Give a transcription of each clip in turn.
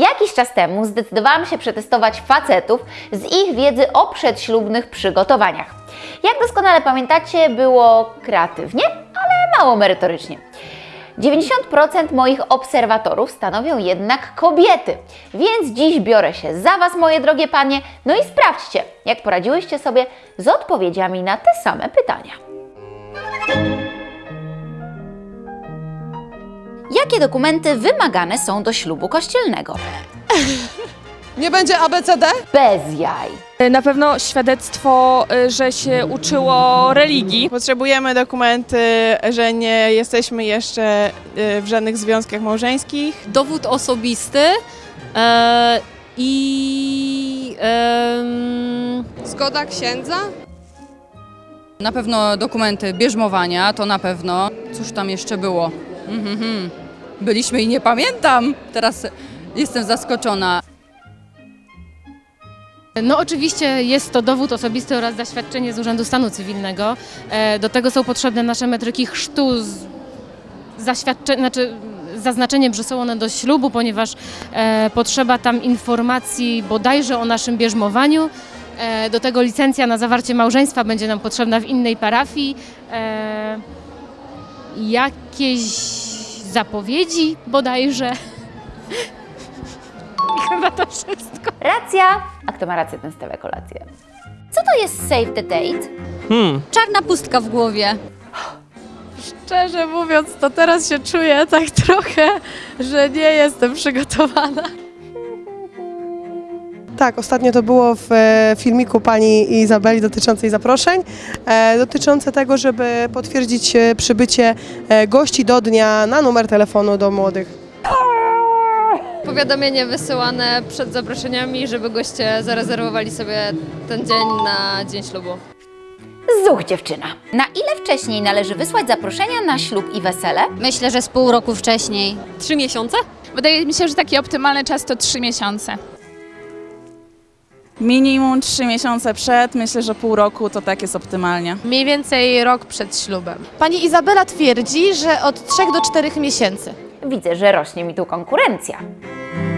Jakiś czas temu zdecydowałam się przetestować facetów z ich wiedzy o przedślubnych przygotowaniach. Jak doskonale pamiętacie, było kreatywnie, ale mało merytorycznie. 90% moich obserwatorów stanowią jednak kobiety, więc dziś biorę się za Was, moje drogie panie, no i sprawdźcie, jak poradziłyście sobie z odpowiedziami na te same pytania. Jakie dokumenty wymagane są do ślubu kościelnego? Nie będzie ABCD? Bez jaj. Na pewno świadectwo, y, że się uczyło religii. Potrzebujemy dokumenty, że nie jesteśmy jeszcze y, w żadnych związkach małżeńskich. dowód osobisty e, i em, Zgoda księdza? Na pewno dokumenty bierzmowania, to na pewno. Cóż tam jeszcze było? Mhm. Byliśmy i nie pamiętam. Teraz jestem zaskoczona. No oczywiście jest to dowód osobisty oraz zaświadczenie z Urzędu Stanu Cywilnego. E, Do tego są potrzebne nasze metryki chrztu z zaświadcze, znaczy zaznaczeniem, że są one do ślubu, ponieważ e, potrzeba tam informacji bodajże o naszym bierzmowaniu. E, do tego licencja na zawarcie małżeństwa będzie nam potrzebna w innej parafii. E, jakieś zapowiedzi bodajże. I chyba to wszystko. Racja. A kto ma rację, ten stawia kolację. Co to jest save the date? Hmm, Czarna pustka w głowie. szczerze mówiąc, to teraz się czuję tak trochę, że nie jestem przygotowana. Tak, ostatnio to było w e, filmiku pani Izabeli dotyczącej zaproszeń, e, dotyczące tego, żeby potwierdzić e, przybycie gości do dnia na numer telefonu do młodych. Powiadomienie wysyłane przed zaproszeniami, żeby goście zarezerwowali sobie ten dzień na dzień ślubu. Zuch dziewczyna. Na ile wcześniej należy wysłać zaproszenia na ślub i wesele? Myślę, że z pół roku wcześniej. Trzy miesiące? Wydaje mi się, że taki optymalny czas to 3 miesiące. Minimum 3 miesiące przed, myślę, że pół roku to tak jest optymalnie. Mniej więcej rok przed ślubem. Pani Izabela twierdzi, że od 3 do 4 miesięcy. Widzę, że rośnie mi tu konkurencja.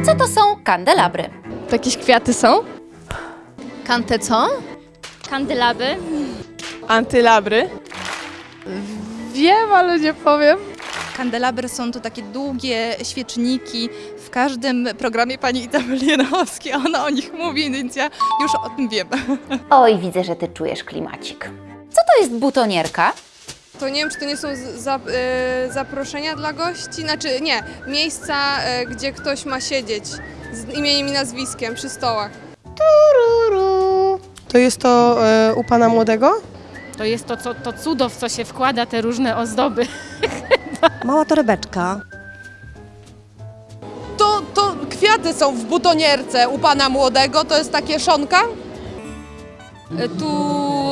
Co to są kandelabry? Jakieś kwiaty są? Kante co? Kandelaby? Antylabry. Wiem, ale nie powiem. Kandelabry są to takie długie świeczniki. W każdym programie pani Izabeli Janowskiej ona o nich mówi, więc ja już o tym wiem. Oj, widzę, że ty czujesz klimacik. Co to jest butonierka? To nie wiem, czy to nie są za, e, zaproszenia dla gości, znaczy nie, miejsca, e, gdzie ktoś ma siedzieć z imieniem i nazwiskiem przy stołach. To jest to e, u pana młodego? To jest to, co, to cudo, w co się wkłada te różne ozdoby. Mała torebeczka. To, to kwiaty są w butonierce u pana młodego, to jest takie szonka? E, Tu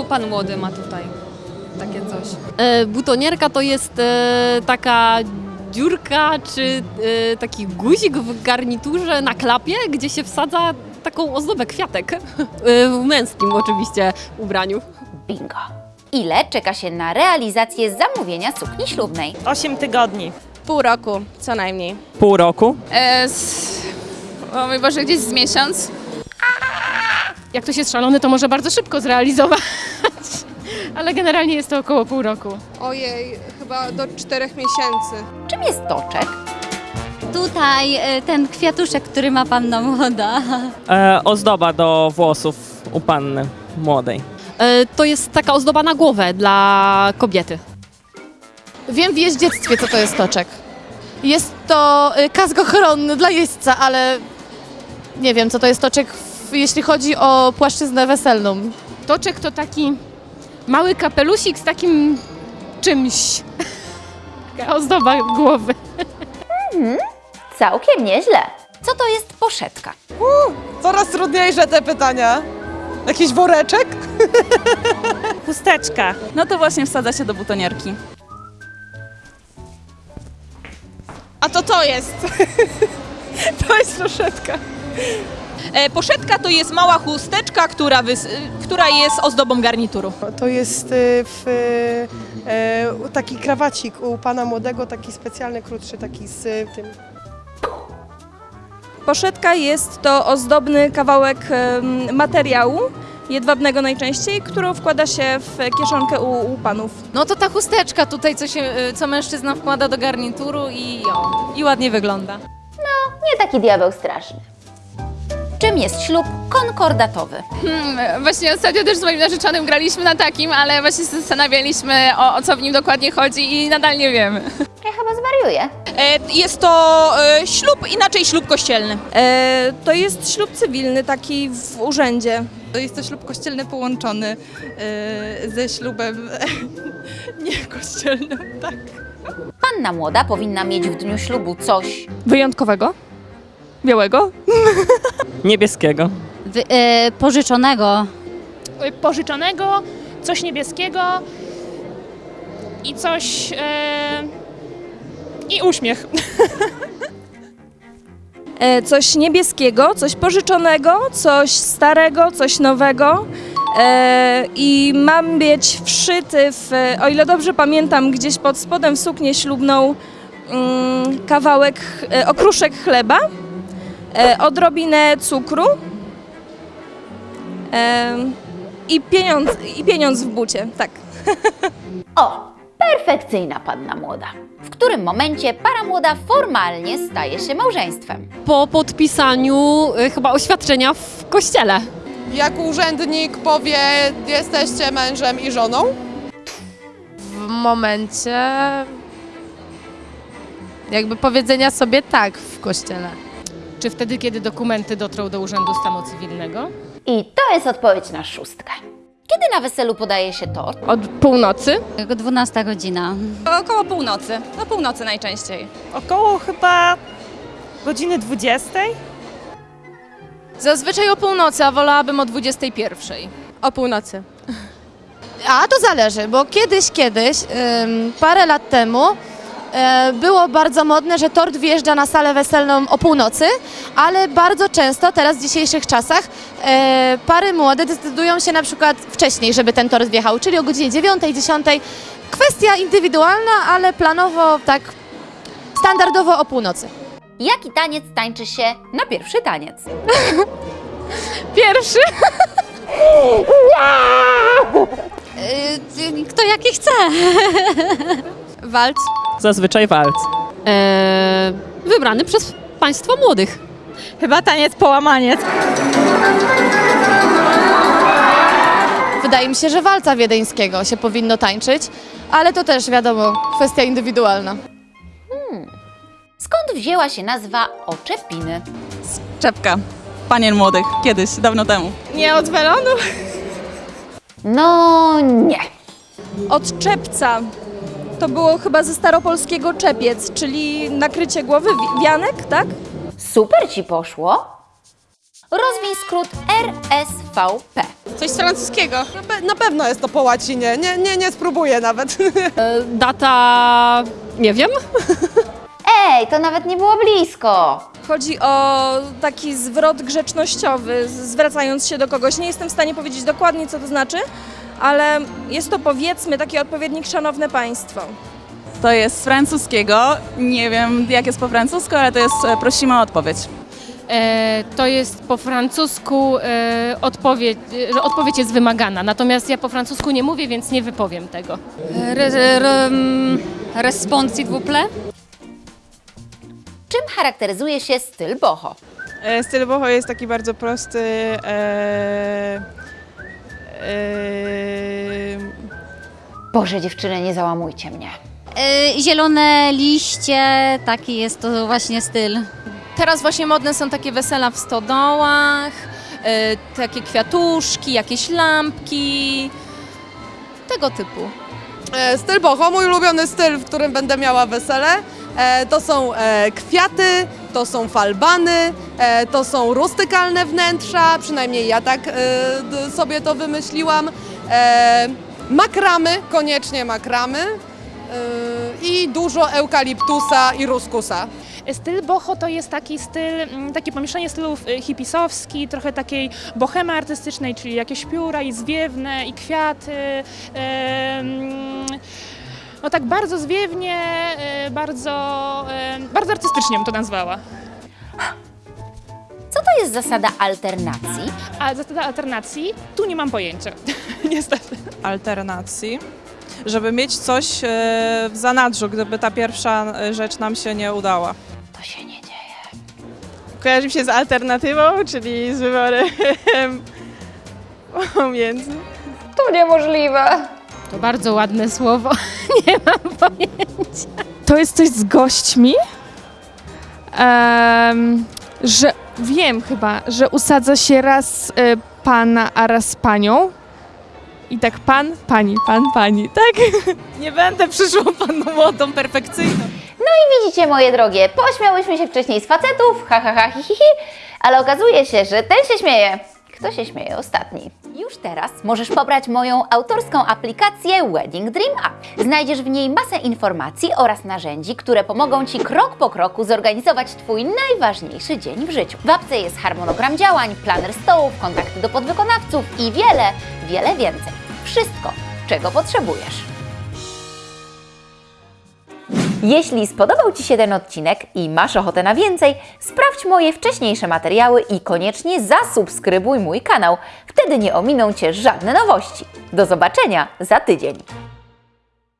pan młody ma tutaj takie coś. E, butonierka to jest e, taka dziurka czy e, taki guzik w garniturze na klapie, gdzie się wsadza taką ozdobę kwiatek. E, w męskim oczywiście ubraniu. Bingo. Ile czeka się na realizację zamówienia sukni ślubnej? 8 tygodni. Pół roku, co najmniej. pół roku. E, z, o mój Boże, gdzieś z miesiąc. Jak ktoś jest szalony, to może bardzo szybko zrealizować. Ale generalnie jest to około pół roku. Ojej, chyba do czterech miesięcy. Czym jest toczek? Tutaj e, ten kwiatuszek, który ma panna młoda. E, ozdoba do włosów u panny młodej. E, to jest taka ozdoba na głowę dla kobiety. Wiem w jeździectwie, co to jest toczek. Jest to y, kask ochronny dla jeźdźca, ale nie wiem, co to jest toczek, jeśli chodzi o płaszczyznę weselną. Toczek to taki mały kapelusik z takim czymś. Taka ozdoba głowy. Całkiem nieźle. Co to jest poszetka? Coraz trudniejsze te pytania. Jakiś woreczek? Chusteczka. No to właśnie wsadza się do butonierki. A to to jest. to jest poszetka. E, poszetka to jest mała chusteczka, która, wys- która jest ozdobą garnituru. To jest y, w, e, taki krawacik u pana młodego, taki specjalny, krótszy, taki z tym. Poszetka jest to ozdobny kawałek materiału, jedwabnego najczęściej, którą wkłada się w kieszonkę u, u panów. No to ta chusteczka tutaj, co, się, y, co mężczyzna wkłada do garnituru i, o, i ładnie wygląda. Nie taki diabeł straszny. Czym jest ślub konkordatowy? Hmm, właśnie ostatnio też z moim narzeczonym graliśmy na takim, ale właśnie zastanawialiśmy o, o co w nim dokładnie chodzi i nadal nie wiemy. Ja chyba zwariuję. E, Jest to e, ślub, inaczej ślub kościelny. E, to jest ślub cywilny, taki w urzędzie. To jest to ślub kościelny połączony e, ze ślubem niekościelnym, tak. Panna młoda powinna mieć w dniu ślubu coś Wyjątkowego? Białego? Niebieskiego. pożyczonego. pożyczonego, coś niebieskiego i coś. E, I uśmiech. E, coś niebieskiego, coś pożyczonego, coś starego, coś nowego. E, I mam być wszyty w, o ile dobrze pamiętam, gdzieś pod spodem w suknię ślubną mm, kawałek, e, okruszek chleba, e, odrobinę cukru e, i, pieniądz, i pieniądz w bucie, tak. O, perfekcyjna panna młoda. W którym momencie para młoda formalnie staje się małżeństwem? Po podpisaniu y, chyba oświadczenia w kościele. Jak urzędnik powie, jesteście mężem i żoną? W momencie jakby powiedzenia sobie tak w kościele. Czy wtedy, kiedy dokumenty dotrą do Urzędu Stanu Cywilnego? I to jest odpowiedź na szóstkę. Kiedy na weselu podaje się tort? Od północy. 12 godzina. Około północy, na północy najczęściej. Około chyba godziny 20. Zazwyczaj o północy, a wolałabym o 21. O północy. A to zależy, bo kiedyś, kiedyś, ym, parę lat temu było bardzo modne, że tort wjeżdża na salę weselną o północy, ale bardzo często teraz w dzisiejszych czasach e, pary młode decydują się na przykład wcześniej, żeby ten tort wjechał, czyli o godzinie 9, 10. Kwestia indywidualna, ale planowo tak standardowo o północy. Jaki taniec tańczy się na pierwszy taniec? Pierwszy. Y, Kto jaki chce. Walc. Zazwyczaj walc. E, wybrany przez państwo młodych. Chyba taniec połamaniec. Wydaje mi się, że walca wiedeńskiego się powinno tańczyć, ale to też wiadomo, kwestia indywidualna. Skąd wzięła się nazwa oczepiny? Czepka. Panien młodych. Kiedyś, dawno temu. Nie od welonu? No nie. Od czepca. To było chyba ze staropolskiego czepiec, czyli nakrycie głowy, wi- wianek, tak? Super ci poszło. Rozwij skrót RSVP. Coś z francuskiego. Na, pe- na pewno jest to po łacinie, nie, nie, nie spróbuję nawet. Data. nie wiem. Ej, to nawet nie było blisko. Chodzi o taki zwrot grzecznościowy, zwracając się do kogoś. Nie jestem w stanie powiedzieć dokładnie, co to znaczy, ale jest to powiedzmy taki odpowiednik szanowne państwo. To jest z francuskiego. Nie wiem, jak jest po francusku, ale to jest e, prosimy o odpowiedź. E, to jest po francusku e, odpowiedź, e, że odpowiedź jest wymagana. Natomiast ja po francusku nie mówię, więc nie wypowiem tego. Re, re, respons, s'il vous plaît. Czym charakteryzuje się styl boho? E, styl boho jest taki bardzo prosty. E, Boże, dziewczyny, nie załamujcie mnie. E, zielone liście, taki jest to właśnie styl. Teraz właśnie modne są takie wesela w stodołach, e, takie kwiatuszki, jakieś lampki, tego typu. E, Styl boho, mój ulubiony styl, w którym będę miała wesele, e, to są e, kwiaty, to są falbany, e, to są rustykalne wnętrza, przynajmniej ja tak e, sobie to wymyśliłam. E, Makramy, koniecznie makramy i dużo eukaliptusa i ruskusa. Styl boho to jest taki styl, mm, takie pomieszczenie stylów y, hipisowski, trochę takiej bohemy artystycznej, czyli jakieś pióra i zwiewne i kwiaty. em, No tak bardzo zwiewnie, y, bardzo, em, bardzo artystycznie bym to nazwała. jest zasada alternacji? A zasada alternacji? Tu nie mam pojęcia. Niestety. alternacji, żeby mieć coś e, w zanadrzu, gdyby ta pierwsza e, rzecz nam się nie udała. To się nie dzieje. Kojarzy mi się z alternatywą, czyli z wyborem pomiędzy. To niemożliwe. To bardzo ładne słowo. Nie mam pojęcia. To jest coś z gośćmi, em, że wiem chyba, że usadza się raz e, pana, a raz panią. I tak pan, pani, pan, pani, tak? Nie będę przyszłą panną młodą, perfekcyjną. No i widzicie, moje drogie, pośmiałyśmy się wcześniej z facetów, ha, ha, ha, hi, hi, hi, ale okazuje się, że ten się śmieje. Kto się śmieje ostatni? Już teraz możesz pobrać moją autorską aplikację Wedding Dream App. Znajdziesz w niej masę informacji oraz narzędzi, które pomogą Ci krok po kroku zorganizować Twój najważniejszy dzień w życiu. W apce jest harmonogram działań, planer stołów, kontakty do podwykonawców i wiele, wiele więcej. Wszystko, czego potrzebujesz. Jeśli spodobał Ci się ten odcinek i masz ochotę na więcej, sprawdź moje wcześniejsze materiały i koniecznie zasubskrybuj mój kanał. Wtedy nie ominą Cię żadne nowości. Do zobaczenia za tydzień.